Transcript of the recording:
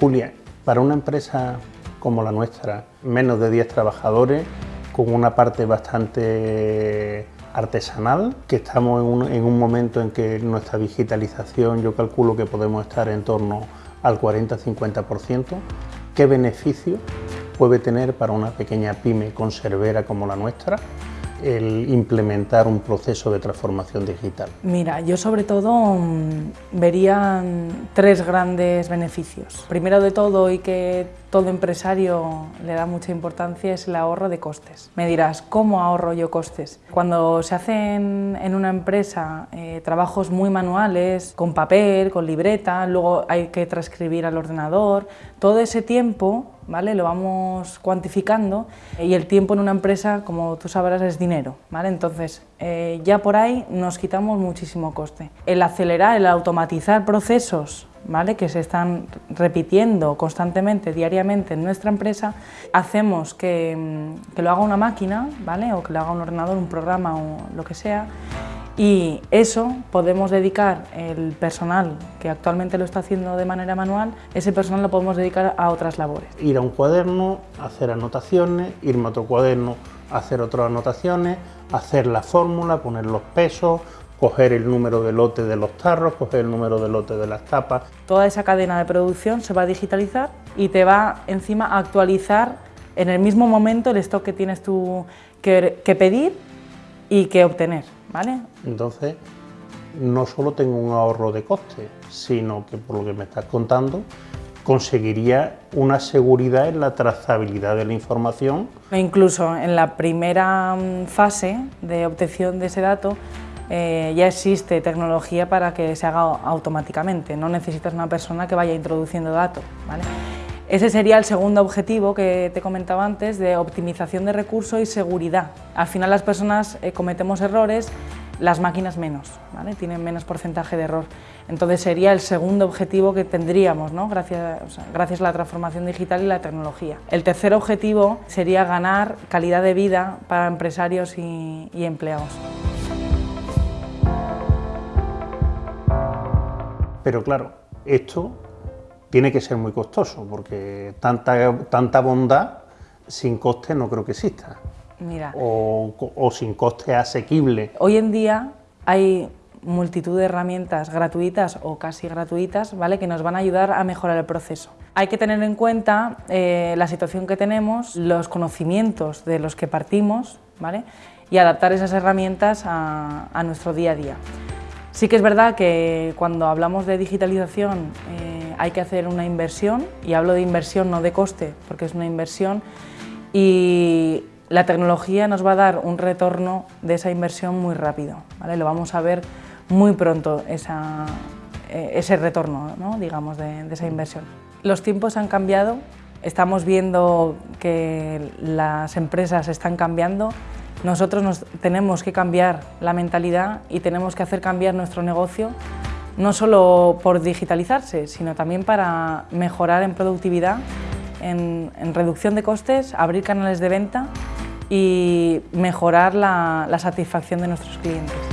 Julia, para una empresa como la nuestra, menos de 10 trabajadores, con una parte bastante artesanal, que estamos en un, en un momento en que nuestra digitalización yo calculo que podemos estar en torno al 40-50%, ¿qué beneficio puede tener para una pequeña pyme conservera como la nuestra el implementar un proceso de transformación digital? Mira, yo sobre todo mm, vería tres grandes beneficios. Primero de todo, y que todo empresario le da mucha importancia, es el ahorro de costes. Me dirás, ¿cómo ahorro yo costes? Cuando se hacen en una empresa eh, trabajos muy manuales, con papel, con libreta, luego hay que transcribir al ordenador, todo ese tiempo ¿vale? lo vamos cuantificando y el tiempo en una empresa, como tú sabrás, es dinero. ¿vale? Entonces, eh, ya por ahí nos quitamos muchísimo coste. El acelerar, el automatizar procesos ¿vale? que se están repitiendo constantemente, diariamente en nuestra empresa, hacemos que, mm, que, lo haga una máquina ¿vale? o que lo haga un ordenador, un programa o lo que sea, y eso podemos dedicar el personal que actualmente lo está haciendo de manera manual, ese personal lo podemos dedicar a otras labores. Ir a un cuaderno, hacer anotaciones, irme a otro cuaderno, hacer otras anotaciones, hacer la fórmula, poner los pesos, coger el número de lote de los tarros, coger el número de lote de las tapas. Toda esa cadena de producción se va a digitalizar y te va encima a actualizar en el mismo momento el stock que tienes tú que, que pedir y que obtener. ¿Vale? Entonces, no solo tengo un ahorro de coste, sino que por lo que me estás contando, conseguiría una seguridad en la trazabilidad de la información. E incluso en la primera mm, fase de obtención de ese dato, eh, ya existe tecnología para que se haga automáticamente, no necesitas una persona que vaya introduciendo datos. ¿vale? Ese sería el segundo objetivo que te comentaba antes de optimización de recursos y seguridad. Al final las personas eh, cometemos errores, las máquinas menos, tienen menos porcentaje de error. Entonces sería el segundo objetivo que tendríamos gracias, a la transformación digital y la tecnología. El tercer objetivo sería ganar calidad de vida para empresarios y empleados. Pero claro, esto tiene que ser muy costoso, porque tanta, tanta bondad sin coste no creo que exista. Mira. O, sin coste asequible. Hoy en día hay multitud de herramientas gratuitas o casi gratuitas ¿vale? que nos van a ayudar a mejorar el proceso. Hay que tener en cuenta eh, la situación que tenemos, los conocimientos de los que partimos ¿vale? y adaptar esas herramientas a, a, nuestro día a día. Sí que es verdad que cuando hablamos de digitalización eh, hay que hacer una inversión, y hablo de inversión no de coste, porque es una inversión, y la tecnología nos va a dar un retorno de esa inversión muy rápido, ¿vale? lo vamos a ver muy pronto esa, eh, ese retorno ¿no? digamos, de, de esa inversión. Los tiempos han cambiado, estamos viendo que las empresas están cambiando, nosotros nos tenemos que cambiar la mentalidad y tenemos que hacer cambiar nuestro negocio no solo por digitalizarse, sino también para mejorar en productividad, en, reducción de costes, abrir canales de venta y mejorar la satisfacción de nuestros clientes.